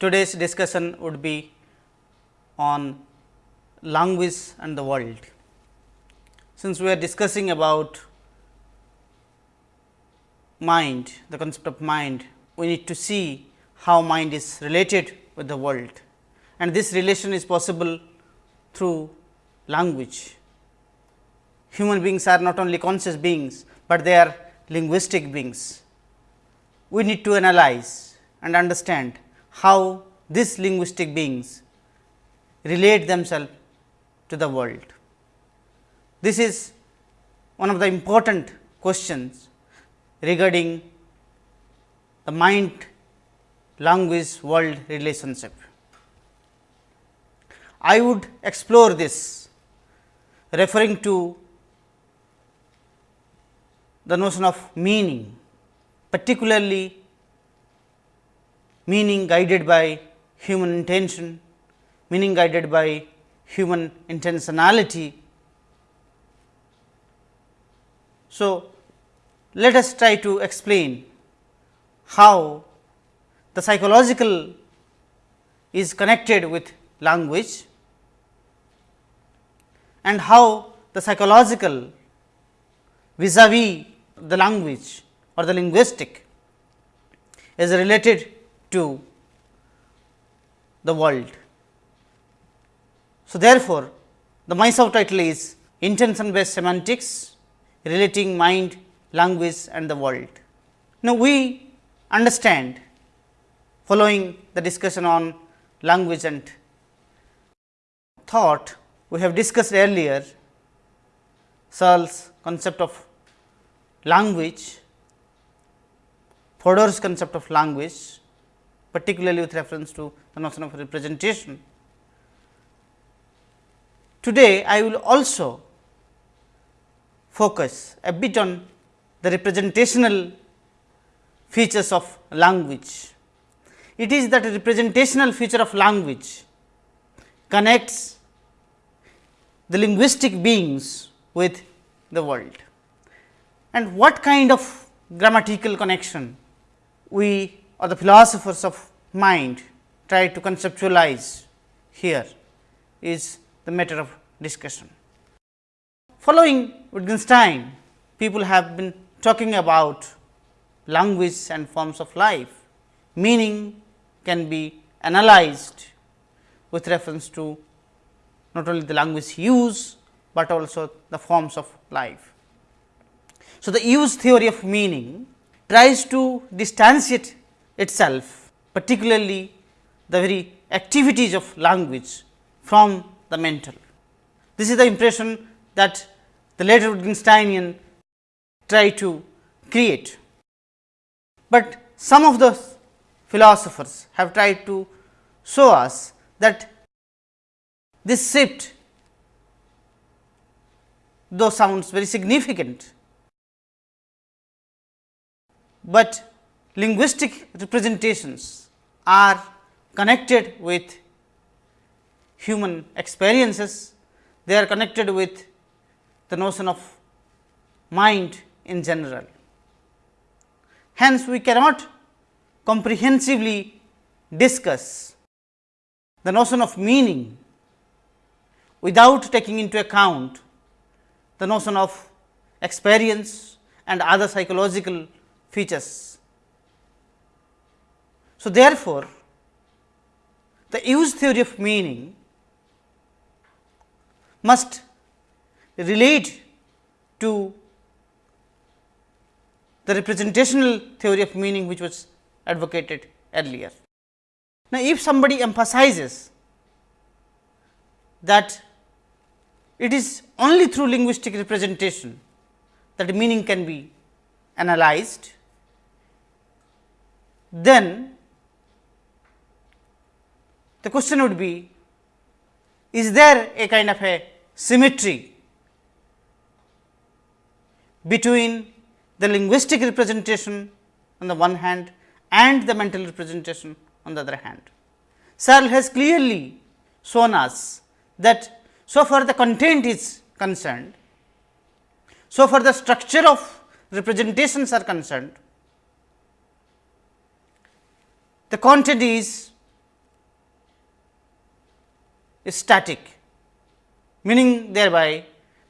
today's discussion would be on language and the world. Since we are discussing about mind, the concept of mind, we need to see how mind is related with the world and this relation is possible through language. Human beings are not only conscious beings, but they are linguistic beings. We need to analyze and understand how these linguistic beings relate themselves to the world. This is one of the important questions regarding the mind language world relationship. I would explore this referring to the notion of meaning, particularly meaning guided by human intention, meaning guided by human intentionality. So, let us try to explain how the psychological is connected with language and how the psychological vis-a-vis the language or the linguistic is related to the world. So, therefore, the my subtitle is intention based semantics relating mind, language and the world. Now, we understand following the discussion on language and thought we have discussed earlier Searle's concept of language, Fodor's concept of language particularly with reference to the notion of representation. Today, I will also focus a bit on the representational features of language. It is that representational feature of language connects the linguistic beings with the world. And what kind of grammatical connection we or the philosophers of mind try to conceptualize here is the matter of discussion. Following Wittgenstein, people have been talking about language and forms of life. Meaning can be analyzed with reference to not only the language use, but also the forms of life. So, the use theory of meaning tries to distantiate itself particularly the very activities of language from the mental. This is the impression that the later Wittgensteinian try to create, but some of the philosophers have tried to show us that this shift though sounds very significant, but linguistic representations are connected with human experiences, they are connected with the notion of mind in general. Hence, we cannot comprehensively discuss the notion of meaning without taking into account the notion of experience and other psychological features. So, therefore, the use theory of meaning must relate to the representational theory of meaning which was advocated earlier. Now, if somebody emphasizes that it is only through linguistic representation that meaning can be analyzed, then the question would be is there a kind of a symmetry between the linguistic representation on the one hand and the mental representation on the other hand. Searle has clearly shown us that so far the content is concerned, so far the structure of representations are concerned, the content is static, meaning thereby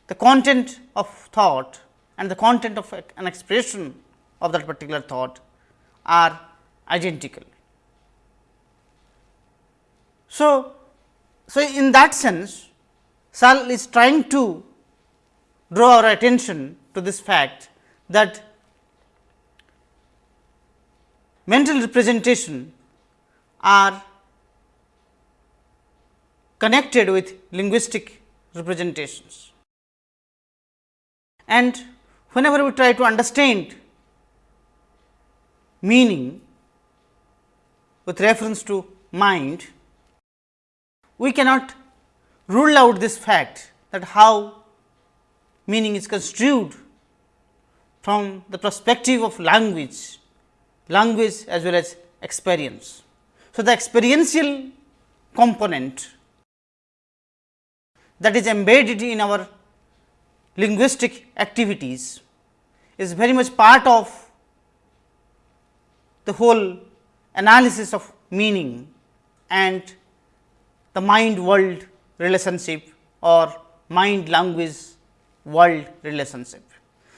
the content of thought and the content of an expression of that particular thought are identical. So, so in that sense Searle is trying to draw our attention to this fact that mental representation are connected with linguistic representations. And whenever we try to understand meaning with reference to mind, we cannot rule out this fact that how meaning is construed from the perspective of language, language as well as experience. So, the experiential component that is embedded in our linguistic activities is very much part of the whole analysis of meaning and the mind world relationship or mind language world relationship.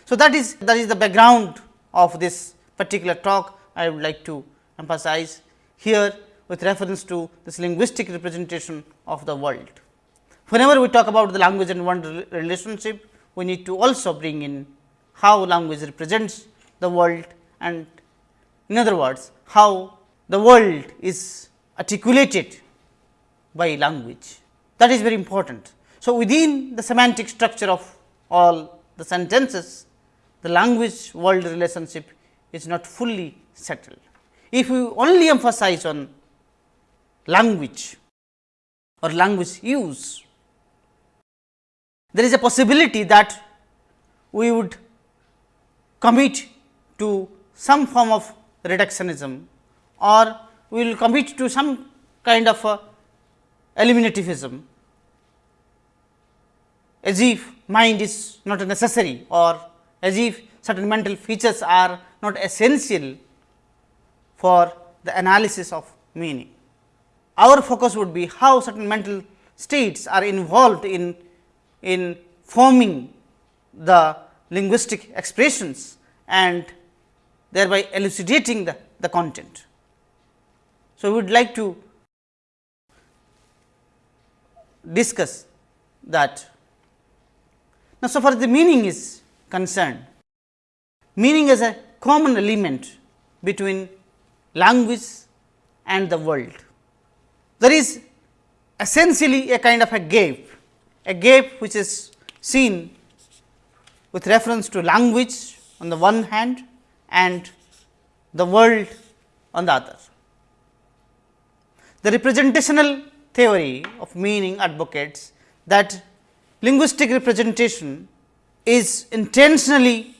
So, that is that is the background of this particular talk I would like to emphasize here with reference to this linguistic representation of the world. Whenever we talk about the language and world relationship, we need to also bring in how language represents the world and in other words, how the world is articulated by language that is very important. So, within the semantic structure of all the sentences, the language world relationship is not fully settled. If we only emphasize on language or language use, there is a possibility that we would commit to some form of reductionism or we will commit to some kind of eliminativism as if mind is not necessary or as if certain mental features are not essential for the analysis of meaning. Our focus would be how certain mental states are involved in, in forming the linguistic expressions and thereby elucidating the, the content. So, we would like to discuss that now, so far the meaning is concerned, meaning is a common element between language and the world. There is essentially a kind of a gap, a gap which is seen with reference to language on the one hand and the world on the other. The representational theory of meaning advocates that linguistic representation is intentionally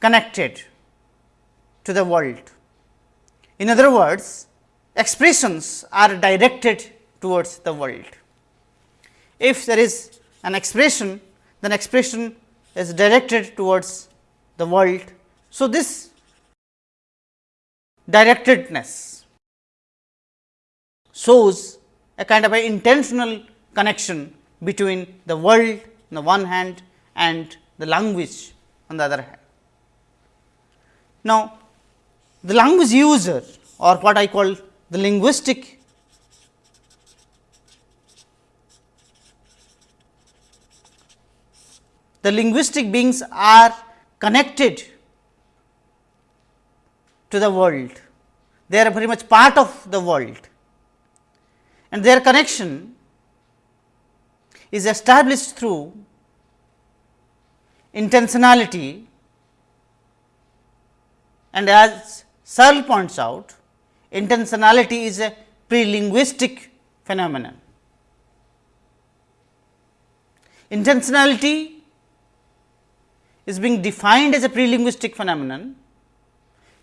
connected to the world. In other words, expressions are directed towards the world. If there is an expression, then expression is directed towards the world. So, this directedness shows a kind of an intentional connection between the world on the one hand and the language on the other hand. Now, the language user or what I call the linguistic the linguistic beings are connected to the world. They are very much part of the world and their connection is established through intentionality and as Searle points out intentionality is a pre-linguistic phenomenon. Intentionality is being defined as a pre-linguistic phenomenon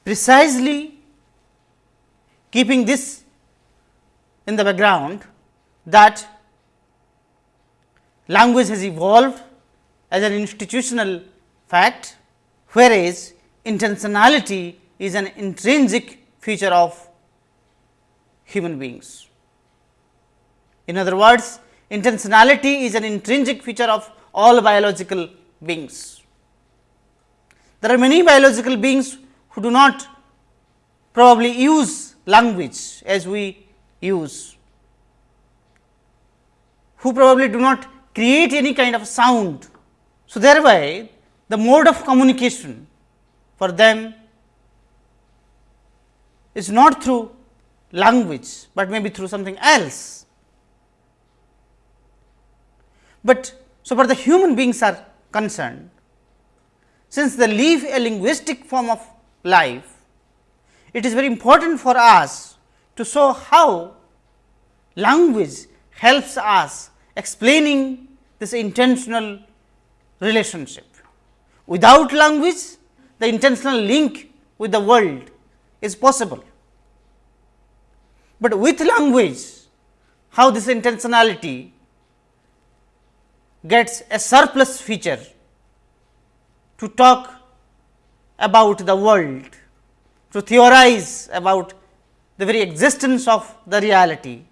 precisely keeping this in the background that language has evolved as an institutional fact, whereas intentionality is an intrinsic feature of human beings. In other words, intentionality is an intrinsic feature of all biological beings. There are many biological beings who do not probably use language as we use, who probably do not create any kind of sound. So, thereby the mode of communication for them is not through language, but maybe through something else. But so far the human beings are concerned, since the leaf a linguistic form of life, it is very important for us to show how language helps us explaining this intentional relationship. Without language, the intentional link with the world is possible. But with language, how this intentionality gets a surplus feature to talk about the world, to theorize about the very existence of the reality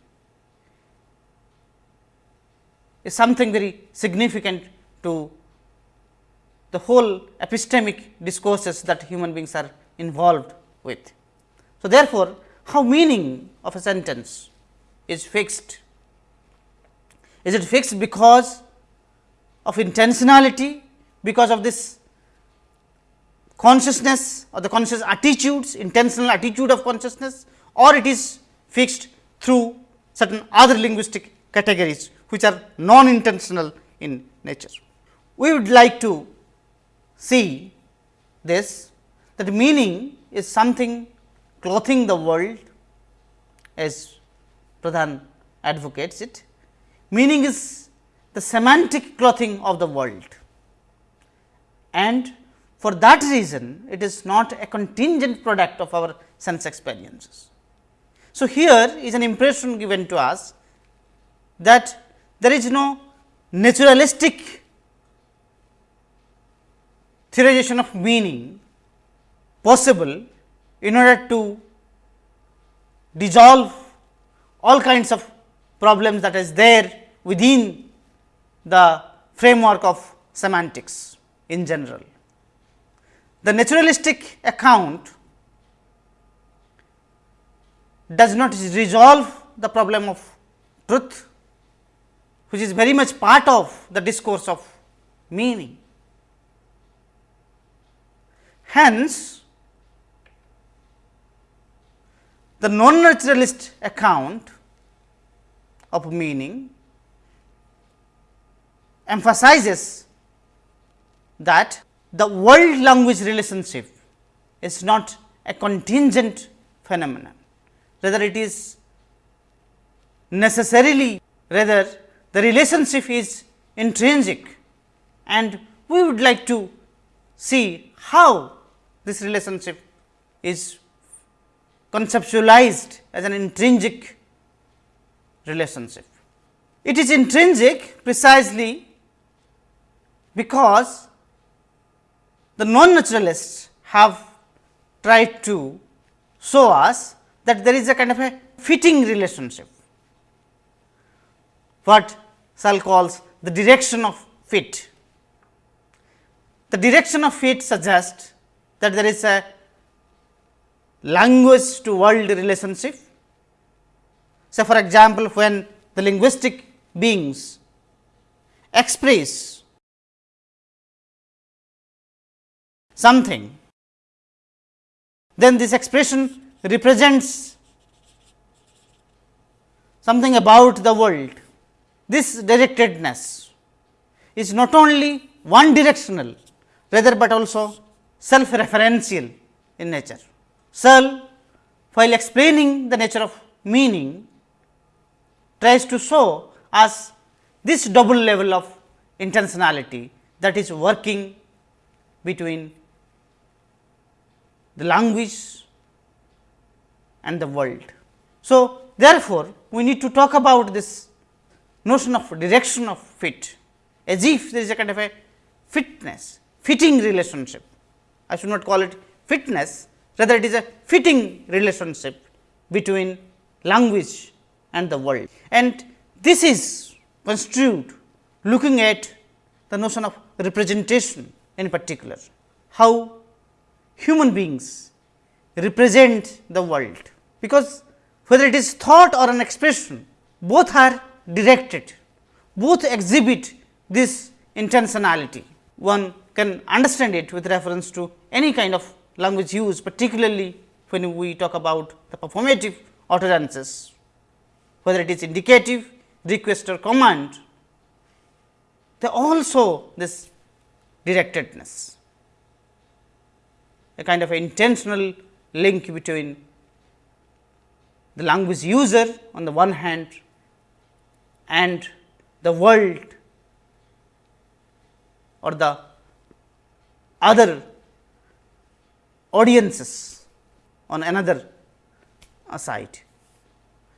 is something very significant to the whole epistemic discourses that human beings are involved with. So, therefore, how meaning of a sentence is fixed? Is it fixed because of intentionality, because of this consciousness or the conscious attitudes, intentional attitude of consciousness or it is fixed through certain other linguistic categories which are non intentional in nature. We would like to see this that meaning is something clothing the world as Pradhan advocates it. Meaning is the semantic clothing of the world and for that reason it is not a contingent product of our sense experiences. So, here is an impression given to us that there is no naturalistic theorization of meaning possible in order to dissolve all kinds of problems that is there within the framework of semantics in general. The naturalistic account does not resolve the problem of truth, which is very much part of the discourse of meaning. Hence, the non-naturalist account of meaning emphasizes that the world language relationship is not a contingent phenomenon, rather it is necessarily rather the relationship is intrinsic and we would like to see how this relationship is conceptualized as an intrinsic relationship. It is intrinsic precisely because the non naturalists have tried to show us that there is a kind of a fitting relationship, what Searle calls the direction of fit. The direction of fit suggests that there is a language to world relationship. So, for example, when the linguistic beings express something, then this expression represents something about the world. This directedness is not only one directional, rather, but also self referential in nature. Searle, while explaining the nature of meaning, tries to show us this double level of intentionality that is working between the language and the world. So, therefore, we need to talk about this notion of direction of fit as if there is a kind of a fitness, fitting relationship. I should not call it fitness, rather it is a fitting relationship between language and the world. And this is construed looking at the notion of representation in particular, how human beings represent the world, because whether it is thought or an expression, both are directed, both exhibit this intentionality. One can understand it with reference to any kind of language use, particularly when we talk about the performative utterances, whether it is indicative, request or command, they also this directedness, a kind of intentional link between the language user on the one hand and the world or the other audiences on another side.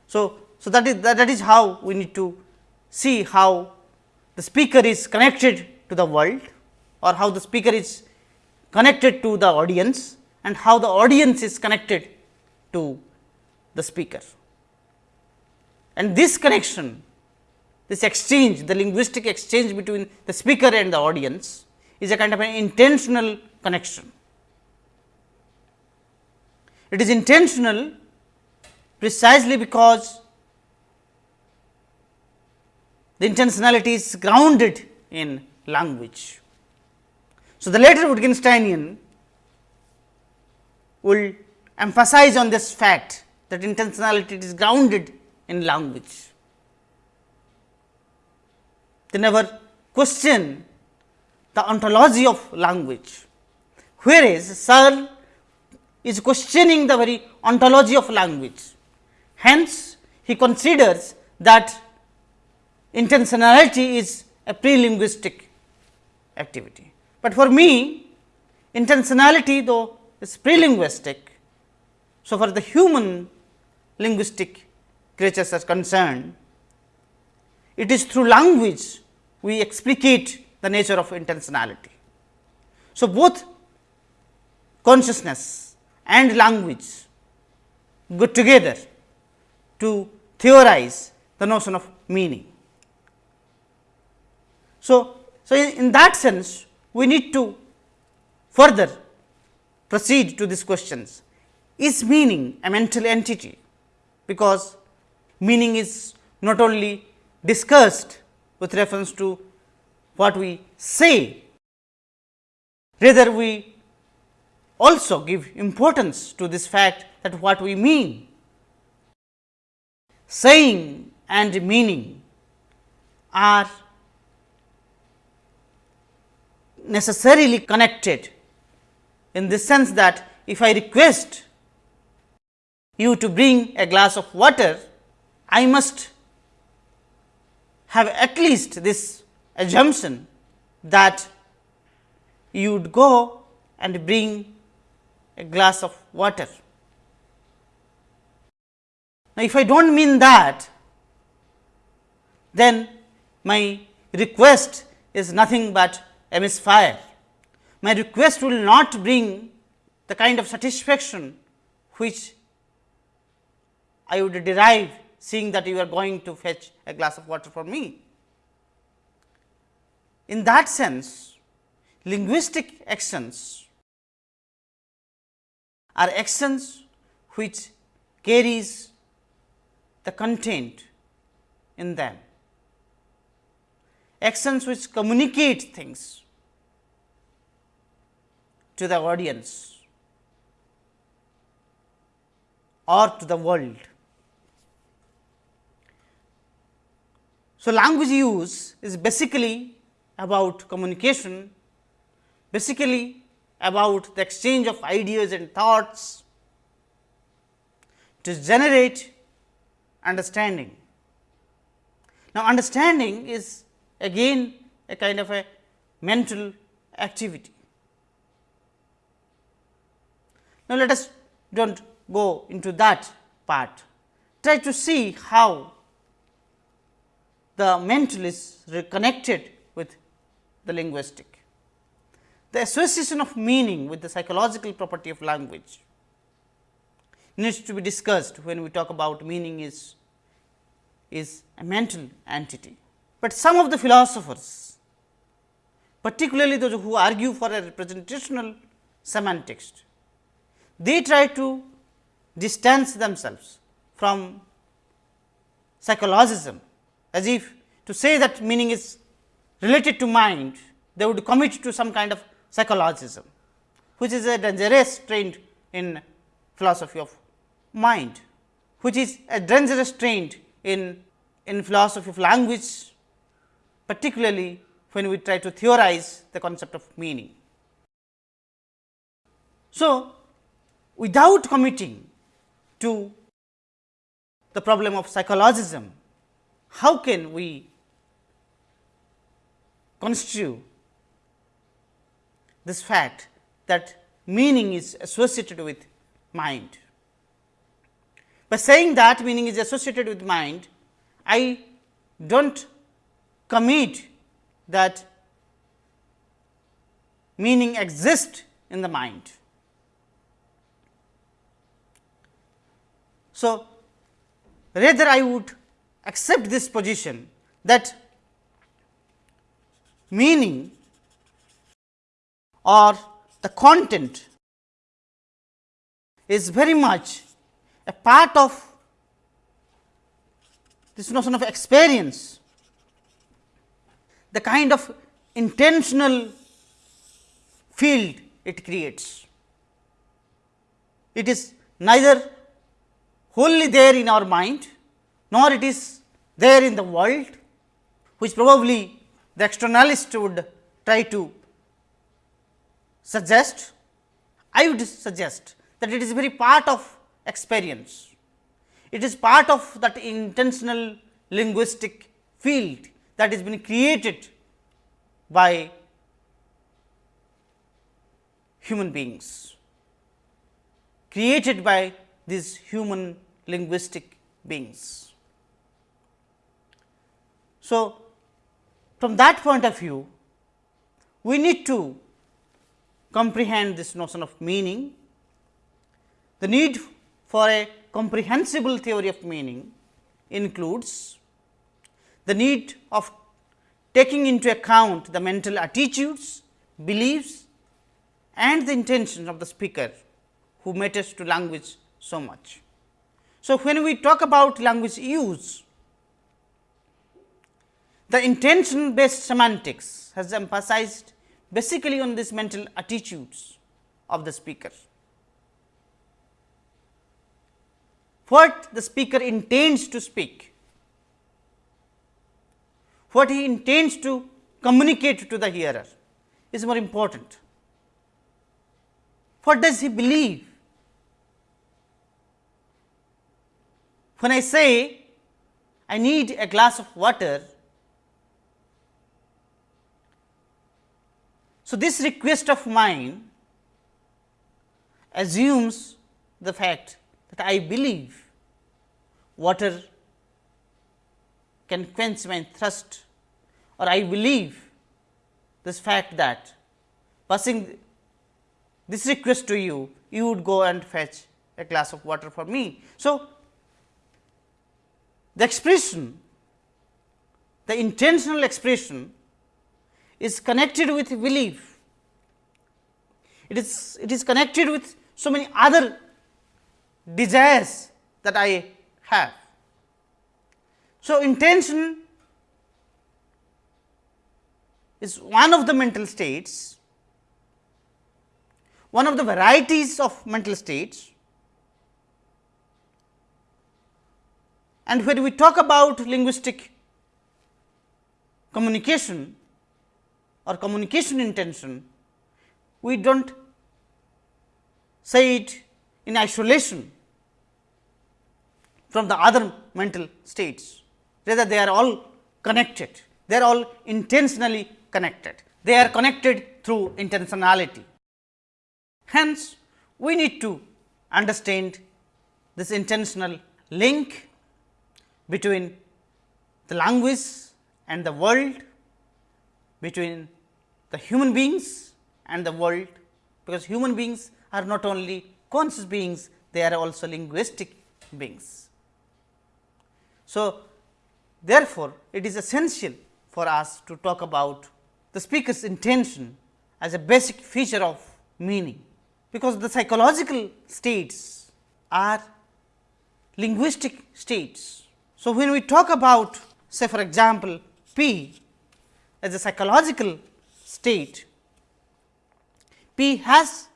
So, so that is that, that is how we need to see how the speaker is connected to the world or how the speaker is connected to the audience and how the audience is connected to the speaker. And this connection, this exchange, the linguistic exchange between the speaker and the audience is a kind of an intentional connection. It is intentional precisely because the intentionality is grounded in language. So, the later Wittgensteinian will emphasize on this fact that intentionality is grounded in language. They never question the ontology of language, whereas Searle is questioning the very ontology of language. Hence, he considers that intentionality is a pre-linguistic activity. But for me, intentionality though is pre-linguistic, so for the human linguistic creatures are concerned, it is through language we explicate the nature of intentionality. So, both consciousness and language go together to theorize the notion of meaning. So, so in that sense we need to further proceed to these questions. Is meaning a mental entity? Because meaning is not only discussed with reference to what we say, rather we also give importance to this fact that what we mean. Saying and meaning are necessarily connected in the sense that if I request you to bring a glass of water, I must have at least this assumption that you would go and bring a glass of water. Now, if I do not mean that, then my request is nothing but a misfire. My request will not bring the kind of satisfaction which I would derive seeing that you are going to fetch a glass of water for me. In that sense, linguistic actions are actions which carries the content in them, actions which communicate things to the audience or to the world. So, language use is basically about communication, basically about the exchange of ideas and thoughts to generate understanding. Now, understanding is again a kind of a mental activity. Now, let us do not go into that part, try to see how the mental is connected with the linguistic. The association of meaning with the psychological property of language needs to be discussed when we talk about meaning is is a mental entity. But some of the philosophers, particularly those who argue for a representational semantics, they try to distance themselves from psychologism as if to say that meaning is related to mind, they would commit to some kind of psychologism, which is a dangerous trend in philosophy of mind, which is a dangerous trend in, in philosophy of language, particularly when we try to theorize the concept of meaning. So, without committing to the problem of psychologism, how can we constitute this fact that meaning is associated with mind. By saying that meaning is associated with mind, I do not commit that meaning exists in the mind. So, rather I would accept this position that meaning or the content is very much a part of this notion of experience, the kind of intentional field it creates. It is neither wholly there in our mind, nor it is there in the world, which probably the externalist would try to suggest, I would suggest that it is very part of experience. It is part of that intentional linguistic field that has been created by human beings, created by these human linguistic beings. So, from that point of view, we need to comprehend this notion of meaning. The need for a comprehensible theory of meaning includes the need of taking into account the mental attitudes, beliefs and the intentions of the speaker who matters to language so much. So, when we talk about language use, the intention based semantics has emphasized basically on this mental attitudes of the speaker. What the speaker intends to speak, what he intends to communicate to the hearer is more important. What does he believe? When I say I need a glass of water, So, this request of mine assumes the fact that I believe water can quench my thirst or I believe this fact that passing this request to you, you would go and fetch a glass of water for me. So, the expression, the intentional expression is connected with belief. It is, it is connected with so many other desires that I have. So, intention is one of the mental states, one of the varieties of mental states. And when we talk about linguistic communication, or communication intention, we do not say it in isolation from the other mental states, rather they are all connected, they are all intentionally connected, they are connected through intentionality. Hence, we need to understand this intentional link between the language and the world between the human beings and the world, because human beings are not only conscious beings, they are also linguistic beings. So, Therefore, it is essential for us to talk about the speaker's intention as a basic feature of meaning, because the psychological states are linguistic states. So, when we talk about say for example, P as a psychological state, P has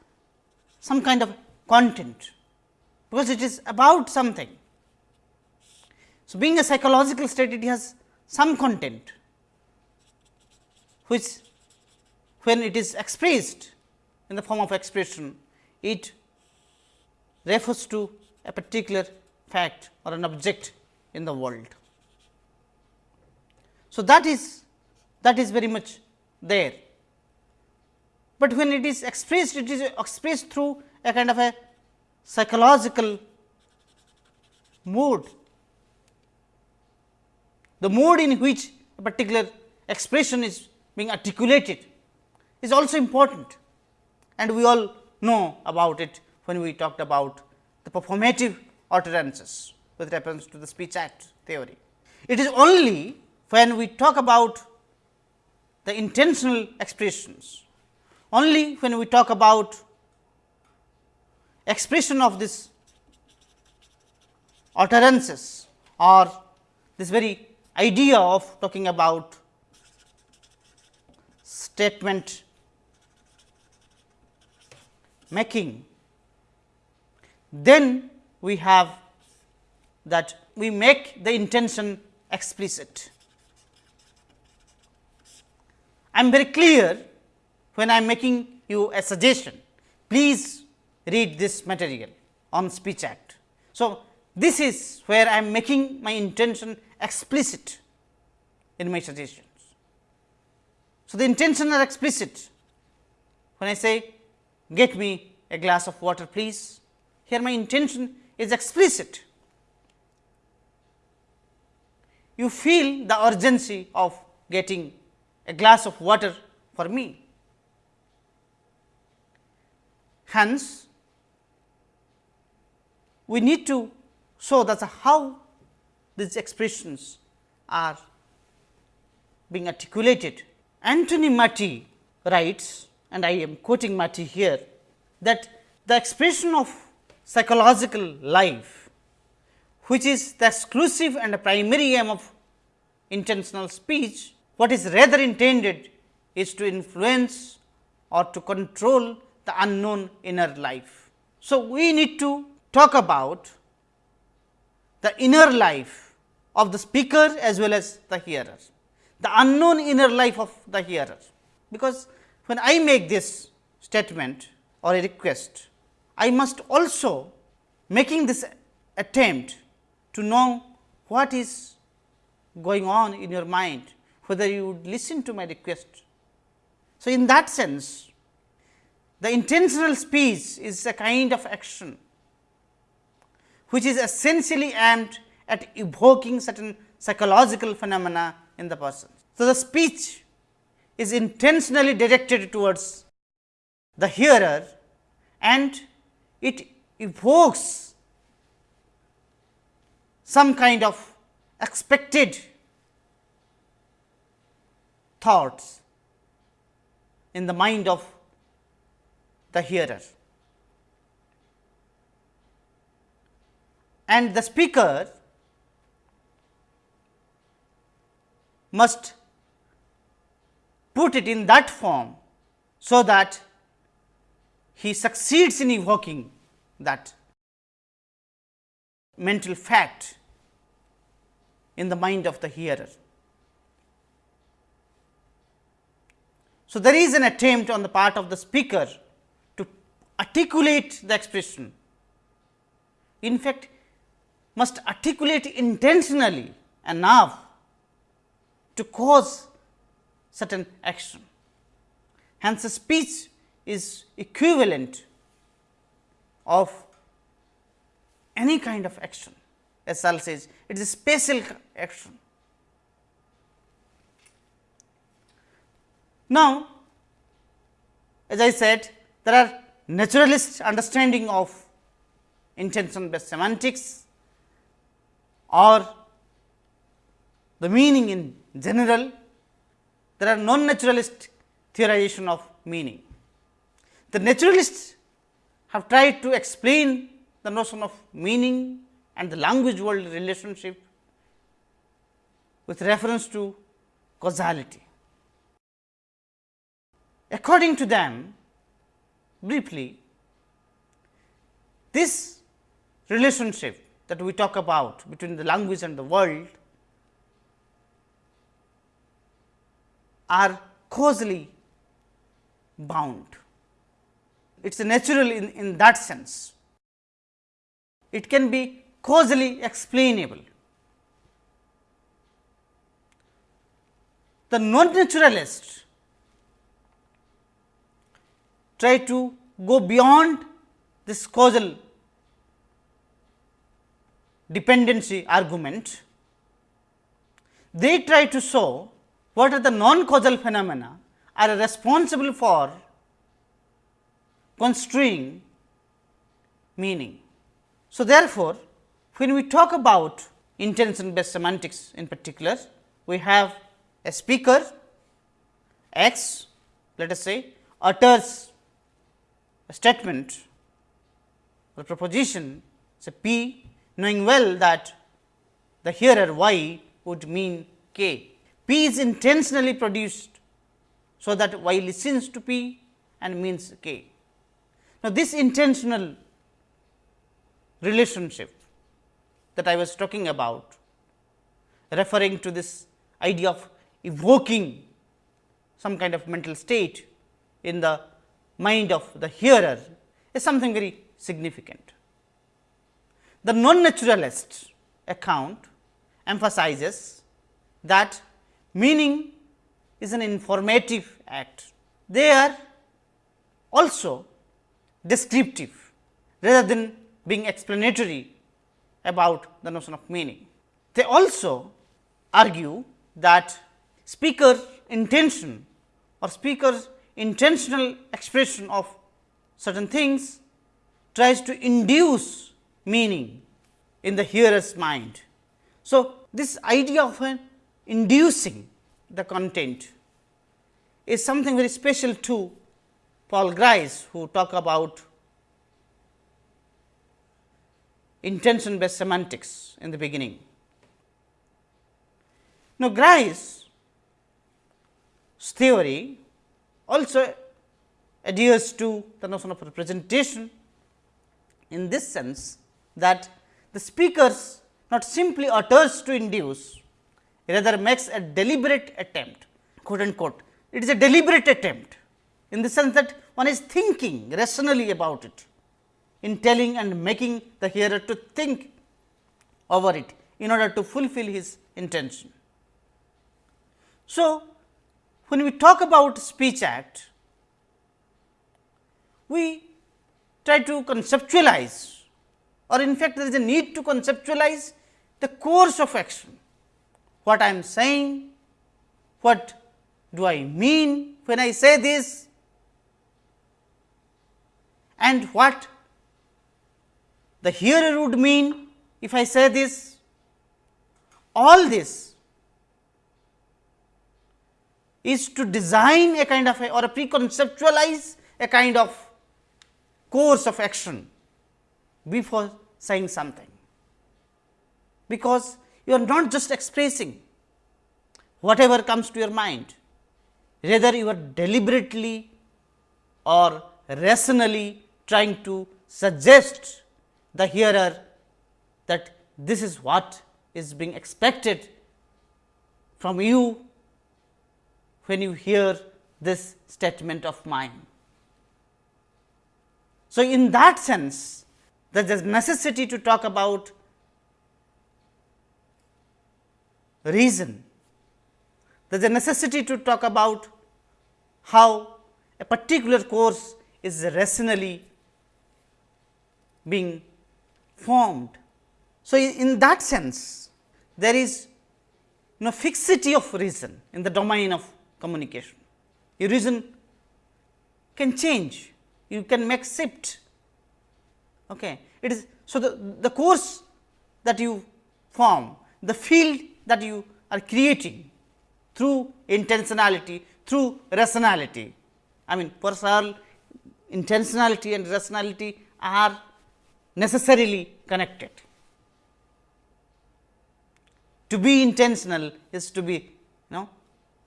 some kind of content, because it is about something. So, being a psychological state it has some content, which when it is expressed in the form of expression, it refers to a particular fact or an object in the world. So, that is that is very much there, but when it is expressed it is expressed through a kind of a psychological mood. The mode in which a particular expression is being articulated is also important and we all know about it when we talked about the performative utterances with reference to the speech act theory. It is only when we talk about the intentional expressions, only when we talk about expression of this utterances or this very idea of talking about statement making, then we have that we make the intention explicit. I am very clear when I am making you a suggestion, please read this material on speech act. So, this is where I am making my intention explicit in my suggestions. So, the intention are explicit when I say get me a glass of water please, here my intention is explicit. You feel the urgency of getting a glass of water for me. Hence, we need to show that is how these expressions are being articulated. Anton Marty writes and I am quoting Marty here that the expression of psychological life which is the exclusive and primary aim of intentional speech what is rather intended is to influence or to control the unknown inner life. So, we need to talk about the inner life of the speaker as well as the hearer, the unknown inner life of the hearer. Because when I make this statement or a request, I must also making this attempt to know what is going on in your mind whether you would listen to my request. So, in that sense the intentional speech is a kind of action which is essentially aimed at evoking certain psychological phenomena in the person. So, the speech is intentionally directed towards the hearer and it evokes some kind of expected thoughts in the mind of the hearer. And the speaker must put it in that form, so that he succeeds in evoking that mental fact in the mind of the hearer. So, there is an attempt on the part of the speaker to articulate the expression. In fact, must articulate intentionally enough to cause certain action. Hence, speech is equivalent of any kind of action. As Searle says, it is a spatial action. Now, as I said there are naturalist understanding of intention based semantics or the meaning in general, there are non-naturalist theorization of meaning. The naturalists have tried to explain the notion of meaning and the language world relationship with reference to causality. According to them, briefly, this relationship that we talk about between the language and the world are causally bound. It is natural in, in that sense. It can be causally explainable. The non-naturalists try to go beyond this causal dependency argument, they try to show what are the non-causal phenomena are responsible for construing meaning. So, therefore, when we talk about intention based semantics in particular, we have a speaker x let us say utters a statement or proposition say p knowing well that the hearer y would mean k. P is intentionally produced, so that y listens to P and means k. Now, this intentional relationship that I was talking about referring to this idea of evoking some kind of mental state in the mind of the hearer is something very significant. The non-naturalist account emphasizes that meaning is an informative act. They are also descriptive rather than being explanatory about the notion of meaning. They also argue that speaker intention or speaker's intentional expression of certain things tries to induce meaning in the hearer's mind. So, this idea of an inducing the content is something very special to Paul Grice, who talk about intention based semantics in the beginning. Now, Grice's theory also adheres to the notion of representation in this sense that the speakers not simply utters to induce, rather makes a deliberate attempt quote unquote. It is a deliberate attempt in the sense that one is thinking rationally about it in telling and making the hearer to think over it in order to fulfill his intention. So, when we talk about speech act, we try to conceptualize or in fact, there is a need to conceptualize the course of action. What I am saying, what do I mean when I say this? And what the hearer would mean if I say this, all this is to design a kind of a or a preconceptualize a kind of course of action before saying something, because you are not just expressing whatever comes to your mind, rather you are deliberately or rationally trying to suggest the hearer that this is what is being expected from you when you hear this statement of mine. So, in that sense there is necessity to talk about reason. There is a necessity to talk about how a particular course is rationally being formed. So, in that sense there is no fixity of reason in the domain of communication. Your reason can change, you can make shift Okay. It is so the, the course that you form, the field that you are creating through intentionality, through rationality. I mean, for intentionality and rationality are necessarily connected. To be intentional is to be you know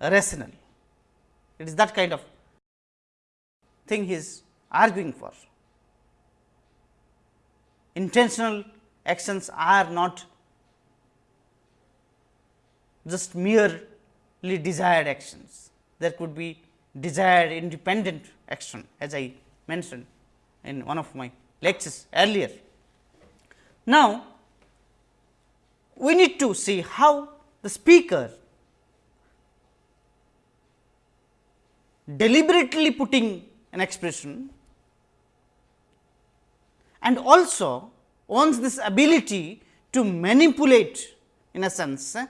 rational. It is that kind of thing he is arguing for. Intentional actions are not just merely desired actions. There could be desired independent action as I mentioned in one of my lectures earlier. Now, we need to see how the speaker deliberately putting an expression and also owns this ability to manipulate in a sense eh,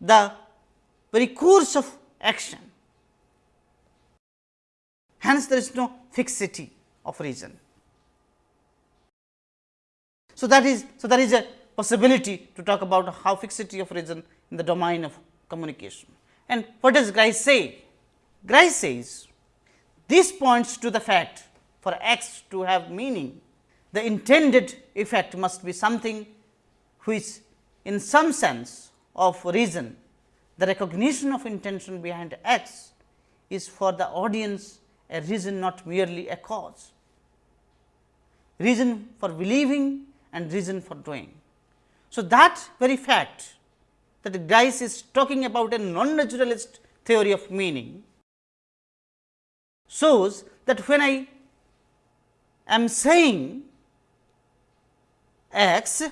the very course of action. Hence, there is no fixity of reason. So, that is so there is a possibility to talk about how fixity of reason in the domain of communication. And what does Grice say? Grice says this points to the fact for x to have meaning, the intended effect must be something which in some sense of reason, the recognition of intention behind x is for the audience a reason not merely a cause. Reason for believing and reason for doing. So, that very fact that Grice is talking about a non-naturalist theory of meaning shows that when I am saying x,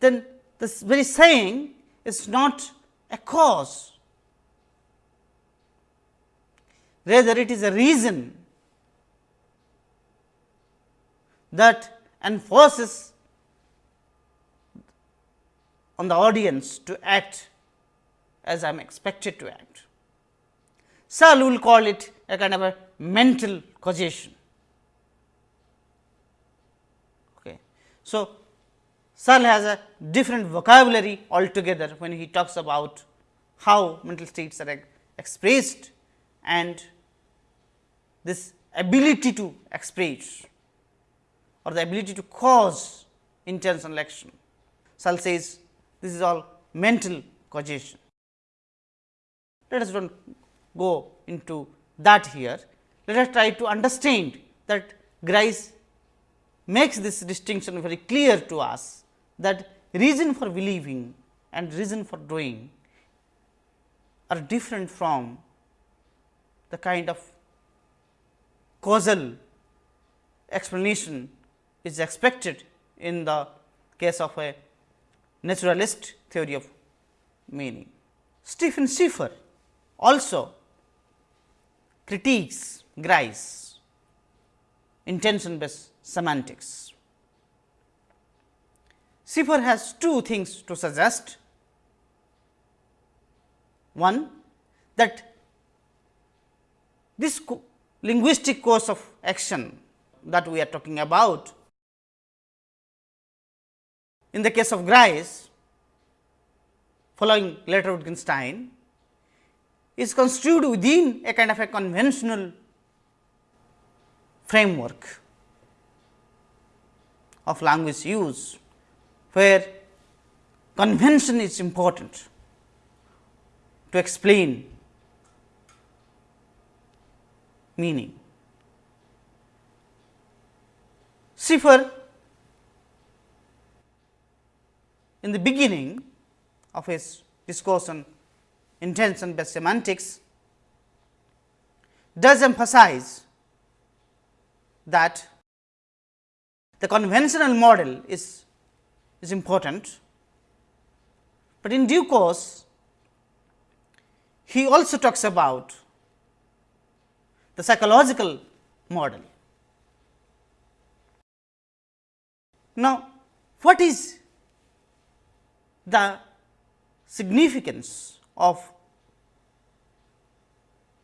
then this very saying is not a cause, rather it is a reason that enforces on the audience to act as I am expected to act. Searle will call it a kind of a mental causation. Okay. So, Searle has a different vocabulary altogether when he talks about how mental states are expressed and this ability to express or the ability to cause intentional action. Searle says this is all mental causation. Let us not go into that here. Let us try to understand that Grice makes this distinction very clear to us that reason for believing and reason for doing are different from the kind of causal explanation is expected in the case of a naturalist theory of meaning. Stephen Schiffer also critiques Grice intention based semantics. Schiffer has two things to suggest. One that this co linguistic course of action that we are talking about in the case of Grice following later Wittgenstein is construed within a kind of a conventional framework of language use, where convention is important to explain meaning. Schiffer in the beginning of his discourse on intention based semantics does emphasize that the conventional model is, is important, but in due course he also talks about the psychological model. Now, what is the significance of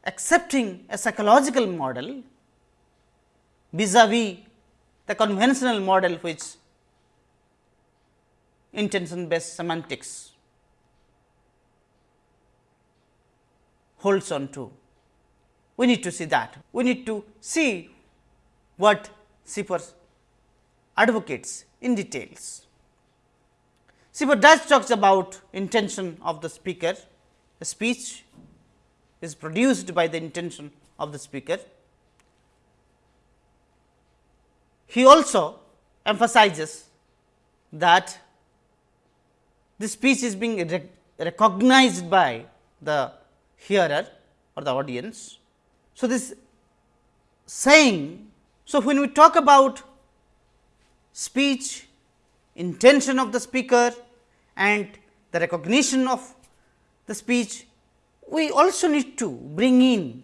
accepting a psychological model vis-a-vis the conventional model which intention based semantics holds on to. We need to see that. We need to see what Schiffer advocates in details. Schiffer does talks about intention of the speaker, the speech is produced by the intention of the speaker. He also emphasizes that the speech is being rec recognized by the hearer or the audience. So, this saying, so when we talk about speech, intention of the speaker and the recognition of the speech, we also need to bring in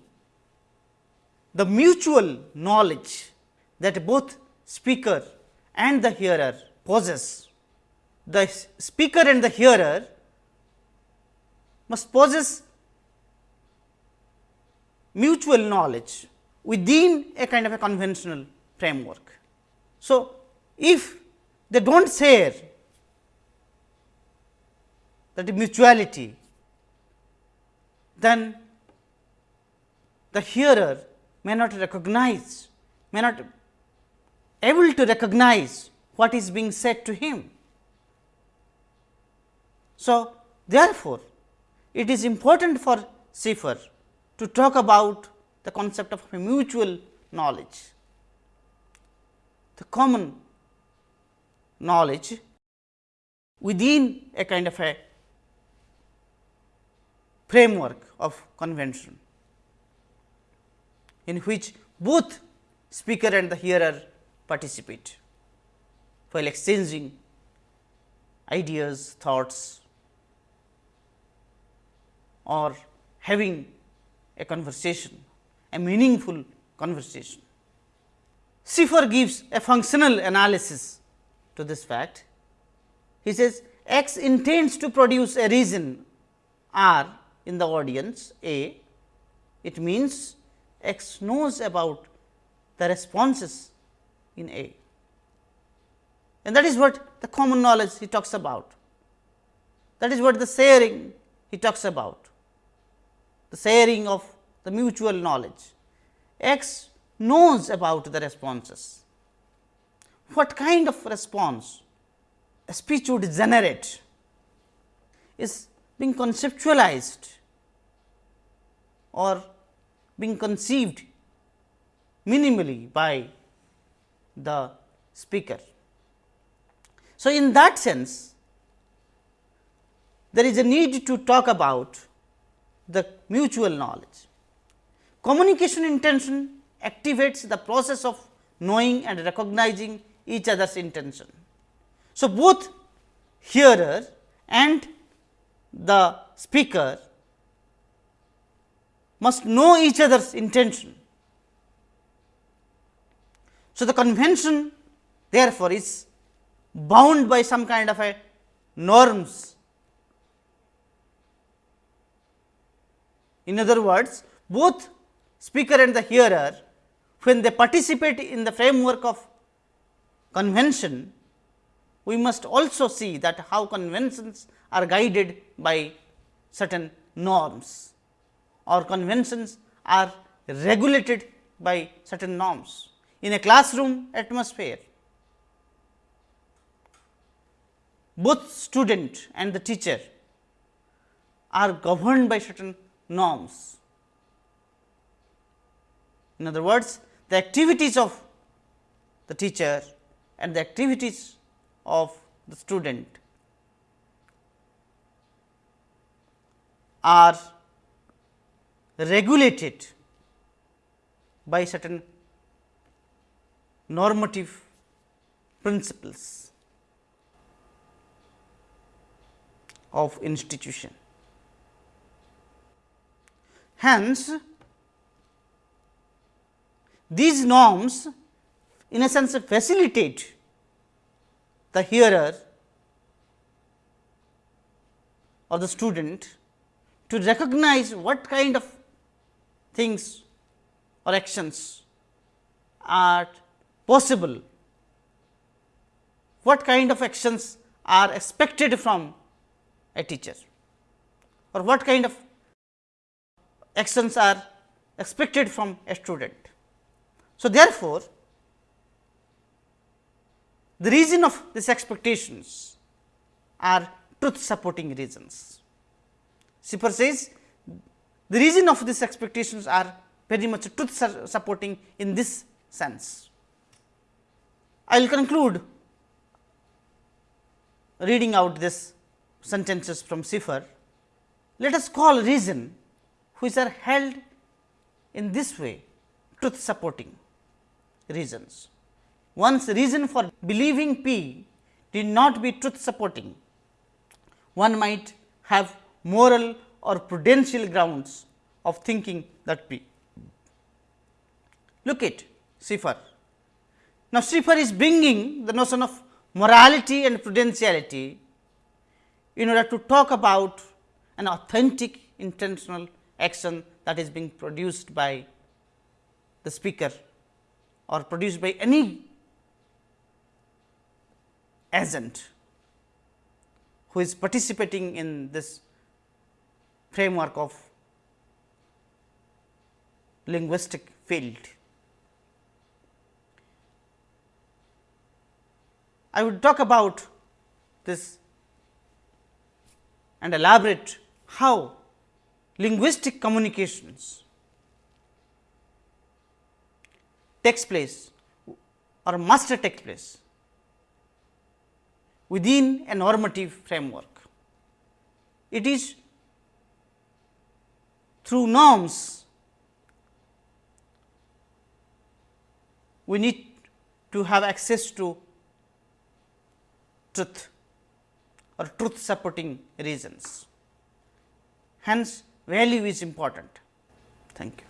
the mutual knowledge that both speaker and the hearer possess. The speaker and the hearer must possess mutual knowledge within a kind of a conventional framework. So, if they do not share that mutuality, then the hearer may not recognize, may not able to recognize what is being said to him. So, therefore, it is important for Schiffer to talk about the concept of mutual knowledge, the common knowledge within a kind of a framework of convention, in which both speaker and the hearer participate while exchanging ideas, thoughts or having a conversation, a meaningful conversation. Schiffer gives a functional analysis to this fact. He says x intends to produce a reason R in the audience A, it means x knows about the responses in A and that is what the common knowledge he talks about. That is what the sharing he talks about, the sharing of the mutual knowledge. X knows about the responses what kind of response a speech would generate is being conceptualized or being conceived minimally by the speaker. So, in that sense there is a need to talk about the mutual knowledge. Communication intention activates the process of knowing and recognizing each other's intention. So, both hearer and the speaker must know each other's intention. So, the convention therefore, is bound by some kind of a norms. In other words, both speaker and the hearer when they participate in the framework of convention, we must also see that how conventions are guided by certain norms or conventions are regulated by certain norms. In a classroom atmosphere, both student and the teacher are governed by certain norms. In other words, the activities of the teacher and the activities of the student are regulated by certain normative principles of institution. Hence, these norms in a sense facilitate the hearer or the student to recognize what kind of things or actions are possible, what kind of actions are expected from a teacher or what kind of actions are expected from a student. So, therefore, the reason of these expectations are truth supporting reasons. Schiffer says the reason of these expectations are very much truth supporting in this sense. I will conclude reading out this sentences from Schiffer. Let us call reason which are held in this way truth supporting reasons. One's reason for believing P did not be truth supporting. One might have moral or prudential grounds of thinking that P. Look at Schiffer. Now, Schiffer is bringing the notion of morality and prudentiality in order to talk about an authentic intentional action that is being produced by the speaker or produced by any agent who is participating in this framework of linguistic field. I would talk about this and elaborate how linguistic communications takes place or must take place within a normative framework. It is through norms we need to have access to truth or truth supporting reasons. Hence, value is important. Thank you.